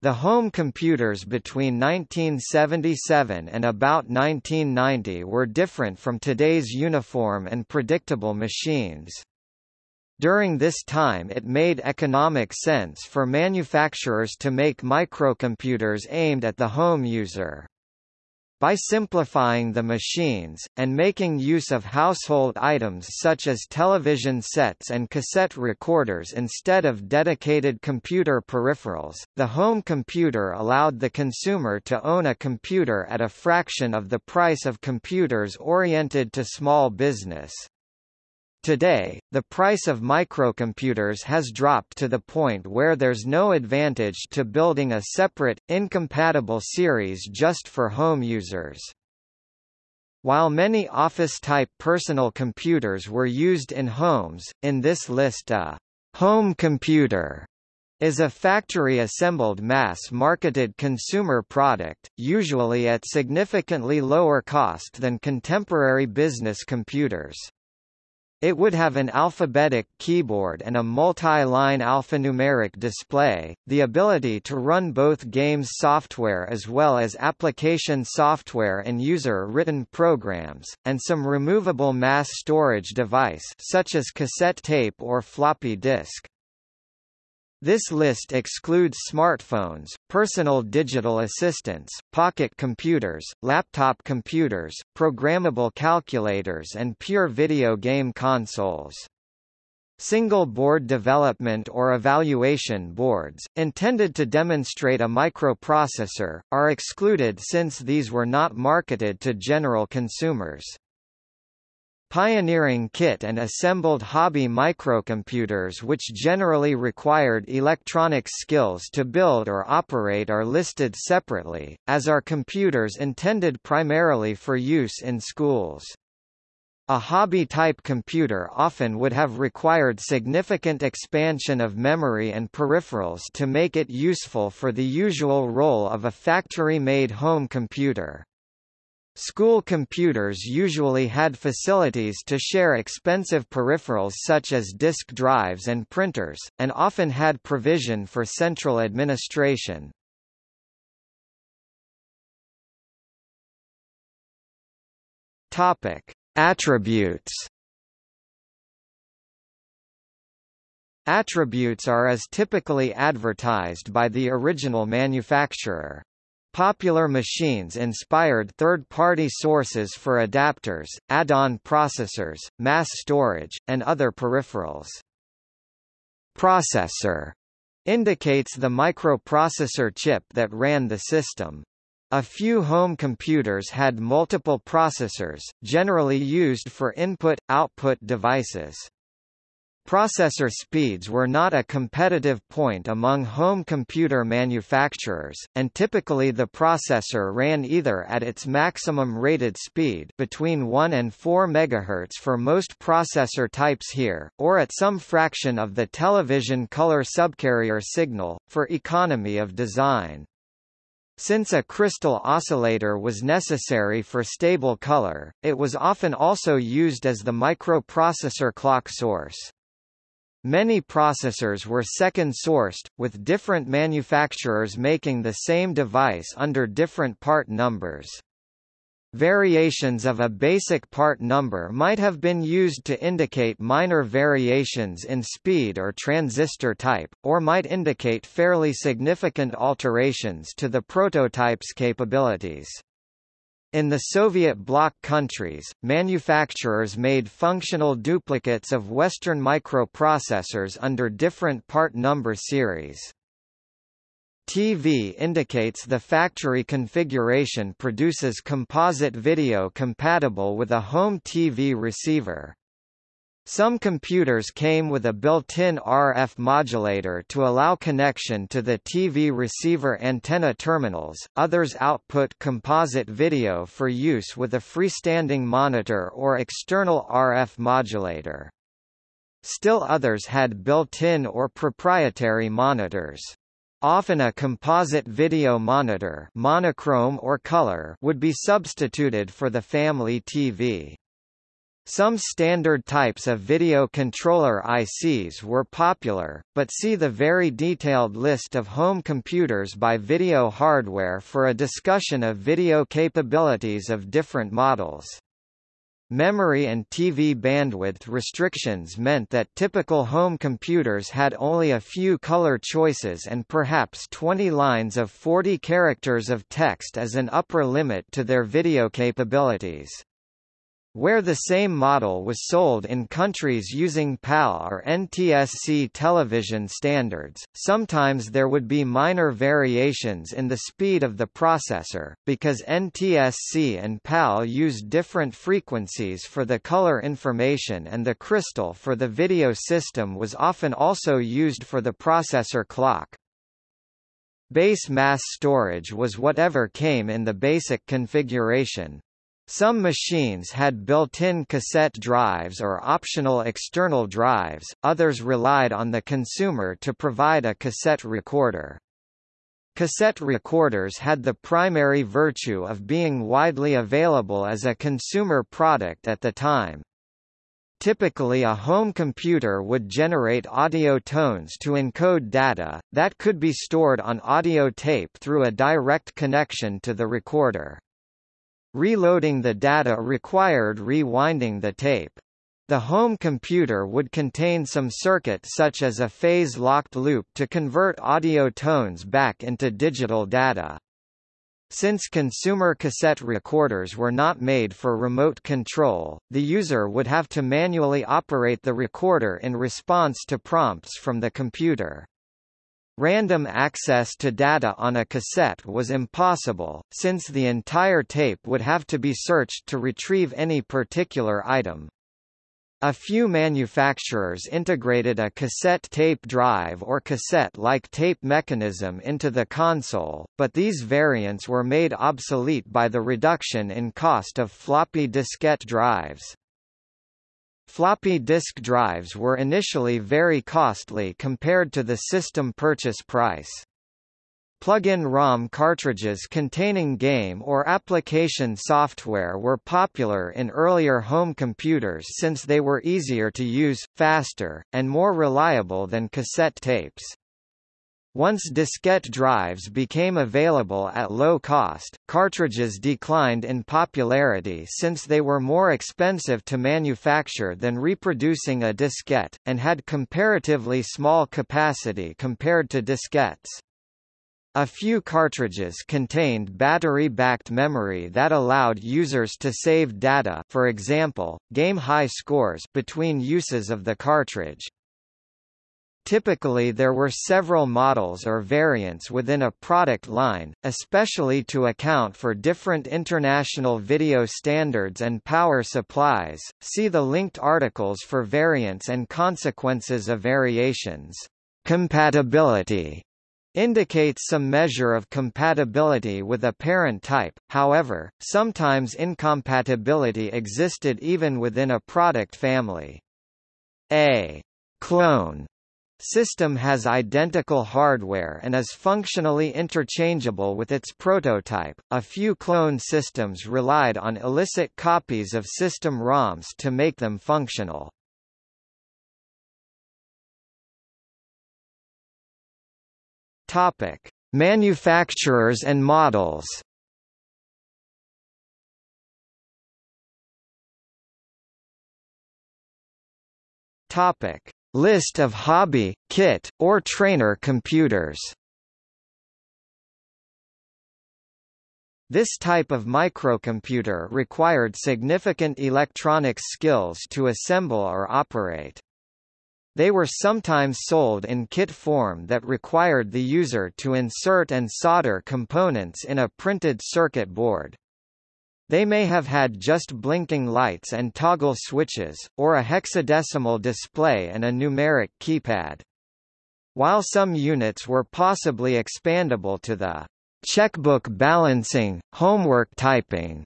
The home computers between 1977 and about 1990 were different from today's uniform and predictable machines. During this time it made economic sense for manufacturers to make microcomputers aimed at the home user. By simplifying the machines, and making use of household items such as television sets and cassette recorders instead of dedicated computer peripherals, the home computer allowed the consumer to own a computer at a fraction of the price of computers oriented to small business. Today, the price of microcomputers has dropped to the point where there's no advantage to building a separate, incompatible series just for home users. While many office-type personal computers were used in homes, in this list a home computer is a factory-assembled mass-marketed consumer product, usually at significantly lower cost than contemporary business computers. It would have an alphabetic keyboard and a multi-line alphanumeric display, the ability to run both games software as well as application software and user-written programs, and some removable mass storage device such as cassette tape or floppy disk. This list excludes smartphones, personal digital assistants, pocket computers, laptop computers, programmable calculators and pure video game consoles. Single board development or evaluation boards, intended to demonstrate a microprocessor, are excluded since these were not marketed to general consumers. Pioneering kit and assembled hobby microcomputers which generally required electronics skills to build or operate are listed separately, as are computers intended primarily for use in schools. A hobby-type computer often would have required significant expansion of memory and peripherals to make it useful for the usual role of a factory-made home computer. School computers usually had facilities to share expensive peripherals such as disk drives and printers, and often had provision for central administration. Attributes. Attributes are as typically advertised by the original manufacturer. Popular machines inspired third-party sources for adapters, add-on processors, mass storage, and other peripherals. Processor indicates the microprocessor chip that ran the system. A few home computers had multiple processors, generally used for input-output devices. Processor speeds were not a competitive point among home computer manufacturers, and typically the processor ran either at its maximum rated speed between 1 and 4 MHz for most processor types here, or at some fraction of the television color subcarrier signal, for economy of design. Since a crystal oscillator was necessary for stable color, it was often also used as the microprocessor clock source. Many processors were second-sourced, with different manufacturers making the same device under different part numbers. Variations of a basic part number might have been used to indicate minor variations in speed or transistor type, or might indicate fairly significant alterations to the prototype's capabilities. In the Soviet bloc countries, manufacturers made functional duplicates of Western microprocessors under different part number series. TV indicates the factory configuration produces composite video compatible with a home TV receiver. Some computers came with a built-in RF modulator to allow connection to the TV receiver antenna terminals, others output composite video for use with a freestanding monitor or external RF modulator. Still others had built-in or proprietary monitors. Often a composite video monitor monochrome or color would be substituted for the family TV. Some standard types of video controller ICs were popular, but see the very detailed list of home computers by Video Hardware for a discussion of video capabilities of different models. Memory and TV bandwidth restrictions meant that typical home computers had only a few color choices and perhaps 20 lines of 40 characters of text as an upper limit to their video capabilities. Where the same model was sold in countries using PAL or NTSC television standards, sometimes there would be minor variations in the speed of the processor, because NTSC and PAL used different frequencies for the color information and the crystal for the video system was often also used for the processor clock. Base mass storage was whatever came in the basic configuration, some machines had built-in cassette drives or optional external drives, others relied on the consumer to provide a cassette recorder. Cassette recorders had the primary virtue of being widely available as a consumer product at the time. Typically a home computer would generate audio tones to encode data, that could be stored on audio tape through a direct connection to the recorder. Reloading the data required rewinding the tape. The home computer would contain some circuit such as a phase-locked loop to convert audio tones back into digital data. Since consumer cassette recorders were not made for remote control, the user would have to manually operate the recorder in response to prompts from the computer. Random access to data on a cassette was impossible, since the entire tape would have to be searched to retrieve any particular item. A few manufacturers integrated a cassette tape drive or cassette-like tape mechanism into the console, but these variants were made obsolete by the reduction in cost of floppy diskette drives. Floppy disk drives were initially very costly compared to the system purchase price. Plug-in ROM cartridges containing game or application software were popular in earlier home computers since they were easier to use, faster, and more reliable than cassette tapes. Once diskette drives became available at low cost, cartridges declined in popularity since they were more expensive to manufacture than reproducing a diskette, and had comparatively small capacity compared to diskettes. A few cartridges contained battery-backed memory that allowed users to save data for example, game high scores between uses of the cartridge. Typically there were several models or variants within a product line, especially to account for different international video standards and power supplies. See the linked articles for variants and consequences of variations. Compatibility indicates some measure of compatibility with a parent type, however, sometimes incompatibility existed even within a product family. A clone system has identical hardware and is functionally interchangeable with its prototype. A few clone systems relied on illicit copies of system ROMs to make them functional. Topic: Manufacturers and models. Topic: List of hobby, kit, or trainer computers This type of microcomputer required significant electronics skills to assemble or operate. They were sometimes sold in kit form that required the user to insert and solder components in a printed circuit board. They may have had just blinking lights and toggle switches, or a hexadecimal display and a numeric keypad. While some units were possibly expandable to the checkbook balancing, homework typing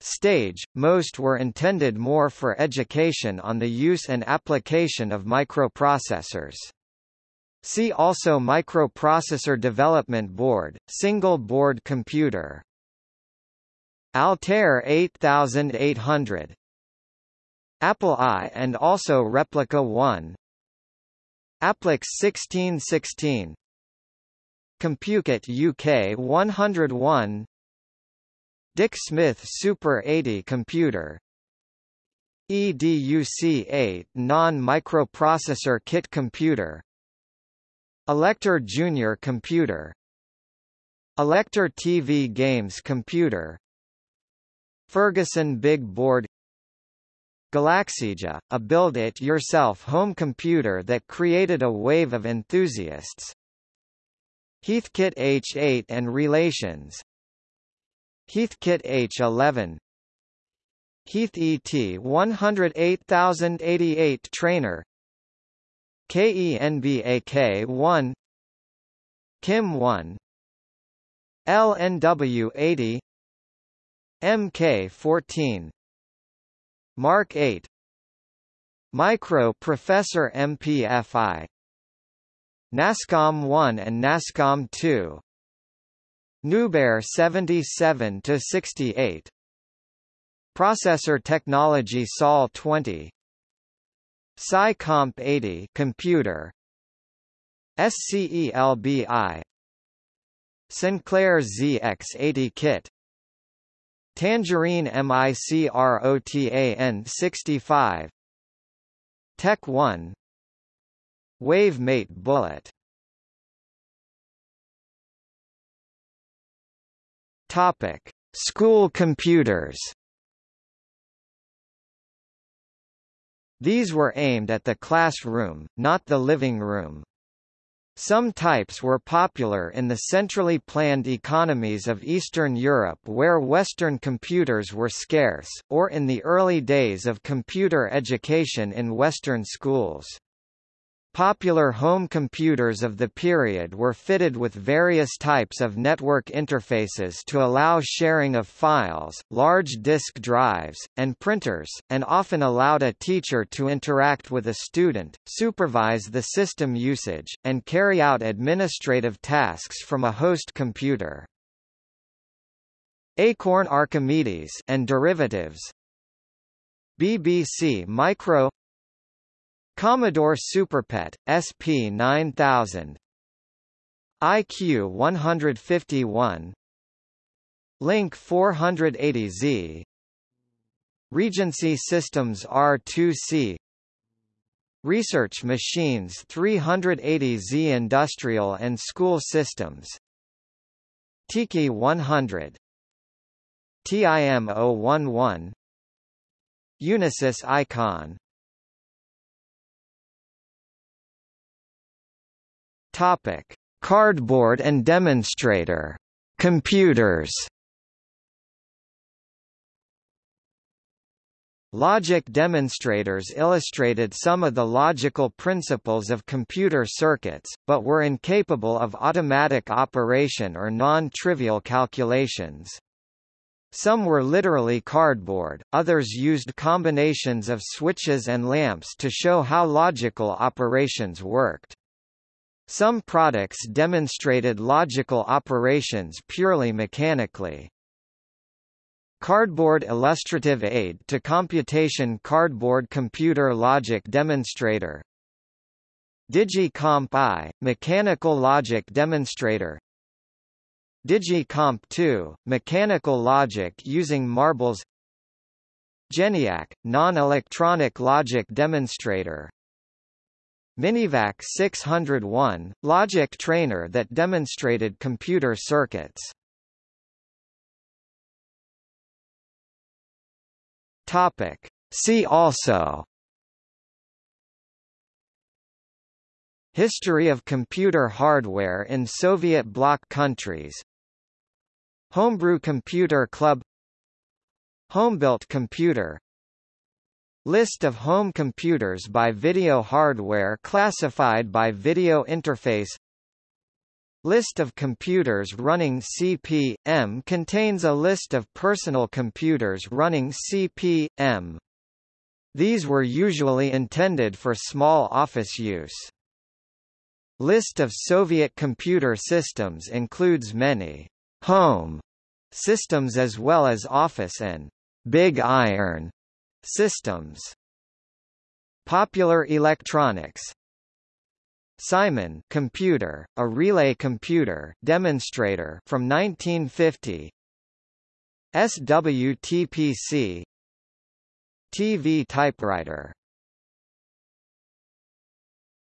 stage, most were intended more for education on the use and application of microprocessors. See also Microprocessor Development Board, Single Board Computer, Altair 8800 Apple I and also Replica 1 Applix 1616 Compukit UK 101 Dick Smith Super 80 computer. EDUC-8 non-microprocessor kit computer. Elektor Junior computer. Elektor TV Games computer Ferguson Big Board Galaxija, a build-it-yourself home computer that created a wave of enthusiasts. Heathkit H8 and relations. Heathkit H11 Heath ET 108088 trainer. KENBAK 1 Kim 1 LNW 80 MK 14 Mark 8 Micro Professor MPFI NASCOM 1 and NASCOM 2 Newbear 77 to 68 Processor technology SOL 20 SciComp 80 computer. SCELBI Sinclair ZX80 kit Tangerine MICROTAN 65 Tech 1 WaveMate Bullet. Topic. School computers. These were aimed at the classroom, not the living room. Some types were popular in the centrally planned economies of Eastern Europe where Western computers were scarce, or in the early days of computer education in Western schools. Popular home computers of the period were fitted with various types of network interfaces to allow sharing of files, large disk drives, and printers, and often allowed a teacher to interact with a student, supervise the system usage, and carry out administrative tasks from a host computer. Acorn Archimedes and derivatives BBC Micro Commodore SuperPet, SP9000 IQ 151 Link 480Z Regency Systems R2C Research Machines 380Z Industrial and School Systems. Tiki 100 TIM 011 Unisys Icon Topic: Cardboard and demonstrator computers. Logic demonstrators illustrated some of the logical principles of computer circuits, but were incapable of automatic operation or non-trivial calculations. Some were literally cardboard, others used combinations of switches and lamps to show how logical operations worked. Some products demonstrated logical operations purely mechanically. Cardboard Illustrative Aid to Computation Cardboard Computer Logic Demonstrator. DigiComp I, Mechanical Logic Demonstrator. DigiComp 2, Mechanical Logic using marbles. GENIAC, Non-Electronic Logic Demonstrator Minivac 601, logic trainer that demonstrated computer circuits. Topic. See also History of computer hardware in Soviet bloc countries Homebrew Computer Club Homebuilt computer List of home computers by video hardware classified by video interface List of computers running CP/M contains a list of personal computers running CP/M. These were usually intended for small office use. List of Soviet computer systems includes many home systems as well as office and big iron systems. Popular Electronics. Simon computer, a relay computer demonstrator from 1950 SWTPC TV typewriter